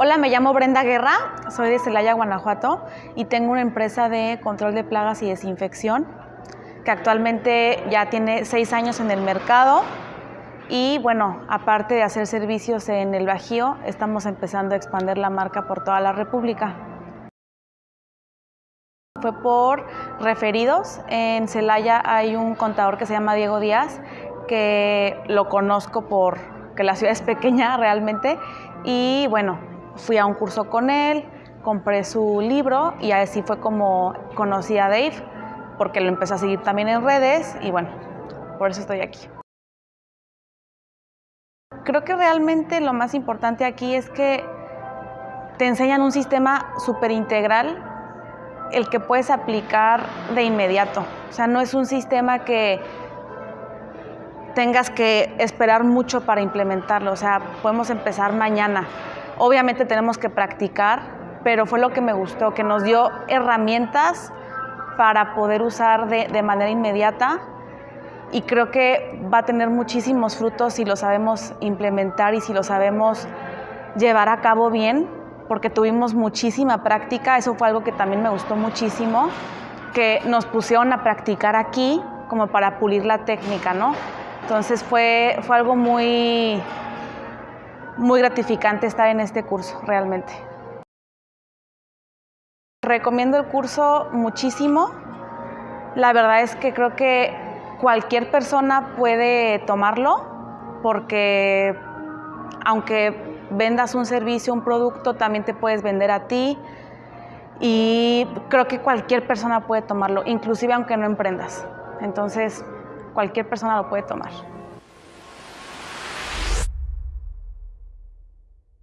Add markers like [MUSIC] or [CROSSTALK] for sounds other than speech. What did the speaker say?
Hola, me llamo Brenda Guerra, soy de Celaya, Guanajuato y tengo una empresa de control de plagas y desinfección que actualmente ya tiene seis años en el mercado y bueno, aparte de hacer servicios en el Bajío, estamos empezando a expandir la marca por toda la República. Fue por referidos. En Celaya hay un contador que se llama Diego Díaz, que lo conozco por que la ciudad es pequeña [LAUGHS] realmente. Y bueno, fui a un curso con él, compré su libro y así fue como conocí a Dave, porque lo empecé a seguir también en redes y bueno, por eso estoy aquí. Creo que realmente lo más importante aquí es que te enseñan un sistema súper integral, el que puedes aplicar de inmediato. O sea, no es un sistema que tengas que esperar mucho para implementarlo. O sea, podemos empezar mañana. Obviamente tenemos que practicar, pero fue lo que me gustó, que nos dio herramientas para poder usar de, de manera inmediata y creo que va a tener muchísimos frutos si lo sabemos implementar y si lo sabemos llevar a cabo bien, porque tuvimos muchísima práctica, eso fue algo que también me gustó muchísimo, que nos pusieron a practicar aquí como para pulir la técnica, ¿no? Entonces fue, fue algo muy, muy gratificante estar en este curso, realmente. Recomiendo el curso muchísimo. La verdad es que creo que cualquier persona puede tomarlo porque aunque vendas un servicio, un producto, también te puedes vender a ti y creo que cualquier persona puede tomarlo, inclusive aunque no emprendas. Entonces, cualquier persona lo puede tomar.